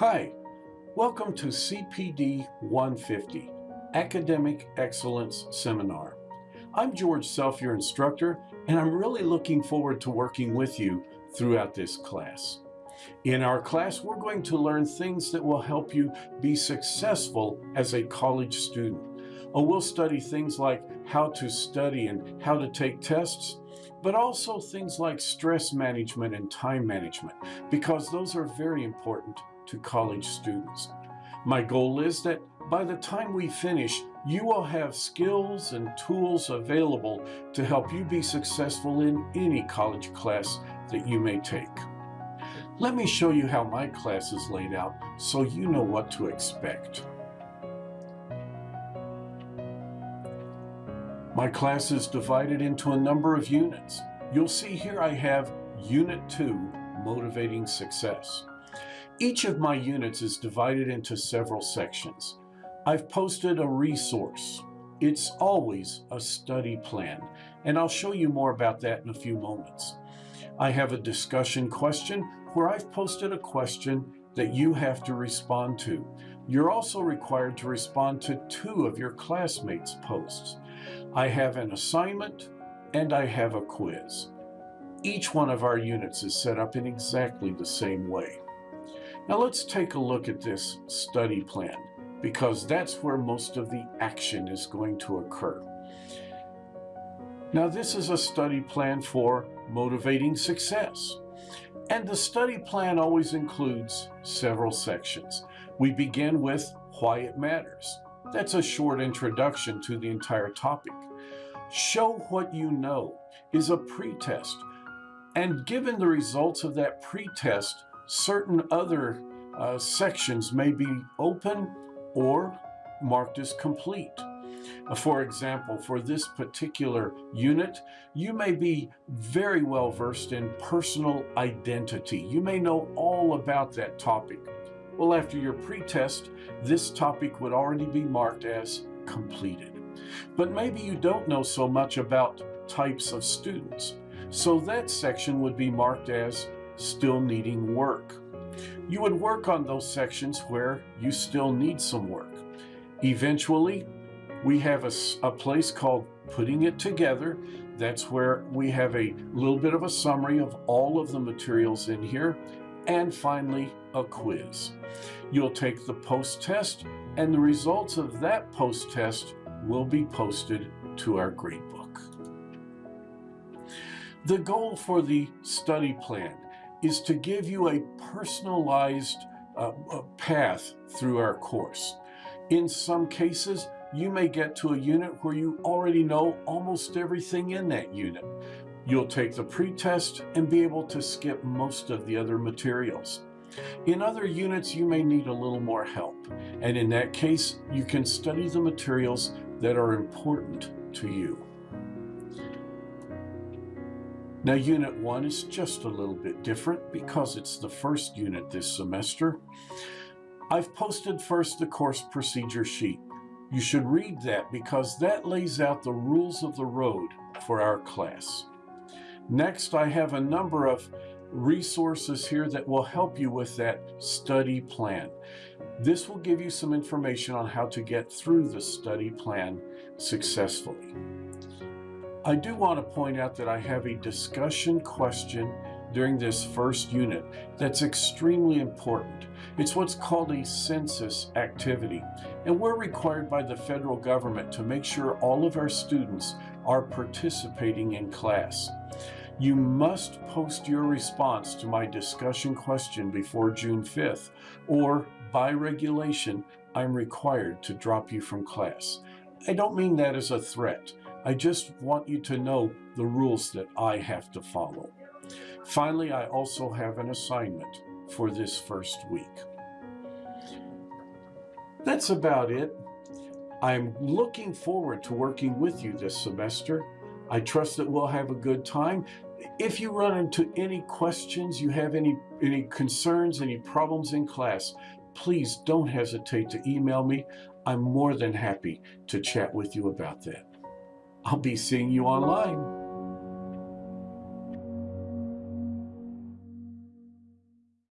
Hi, welcome to CPD 150, Academic Excellence Seminar. I'm George Self, your instructor, and I'm really looking forward to working with you throughout this class. In our class, we're going to learn things that will help you be successful as a college student. Oh, we'll study things like how to study and how to take tests, but also things like stress management and time management, because those are very important to college students. My goal is that by the time we finish, you will have skills and tools available to help you be successful in any college class that you may take. Let me show you how my class is laid out so you know what to expect. My class is divided into a number of units. You'll see here I have Unit 2, Motivating Success. Each of my units is divided into several sections. I've posted a resource. It's always a study plan, and I'll show you more about that in a few moments. I have a discussion question where I've posted a question that you have to respond to. You're also required to respond to two of your classmates' posts. I have an assignment and I have a quiz. Each one of our units is set up in exactly the same way. Now let's take a look at this study plan because that's where most of the action is going to occur. Now this is a study plan for motivating success. And the study plan always includes several sections. We begin with why it matters. That's a short introduction to the entire topic. Show what you know is a pretest. And given the results of that pretest, certain other uh, sections may be open or marked as complete. Uh, for example, for this particular unit, you may be very well versed in personal identity. You may know all about that topic. Well, after your pretest, this topic would already be marked as completed. But maybe you don't know so much about types of students. So that section would be marked as still needing work. You would work on those sections where you still need some work. Eventually, we have a, a place called putting it together. That's where we have a little bit of a summary of all of the materials in here. And finally, a quiz. You'll take the post-test and the results of that post-test will be posted to our gradebook. The goal for the study plan is to give you a personalized uh, path through our course. In some cases, you may get to a unit where you already know almost everything in that unit. You'll take the pretest and be able to skip most of the other materials. In other units, you may need a little more help, and in that case, you can study the materials that are important to you. Now Unit 1 is just a little bit different because it's the first unit this semester. I've posted first the course procedure sheet. You should read that because that lays out the rules of the road for our class. Next, I have a number of resources here that will help you with that study plan. This will give you some information on how to get through the study plan successfully. I do want to point out that I have a discussion question during this first unit that's extremely important. It's what's called a census activity, and we're required by the federal government to make sure all of our students are participating in class. You must post your response to my discussion question before June 5th, or by regulation, I'm required to drop you from class. I don't mean that as a threat. I just want you to know the rules that I have to follow. Finally, I also have an assignment for this first week. That's about it. I'm looking forward to working with you this semester. I trust that we'll have a good time. If you run into any questions, you have any, any concerns, any problems in class, please don't hesitate to email me. I'm more than happy to chat with you about that. I'll be seeing you online.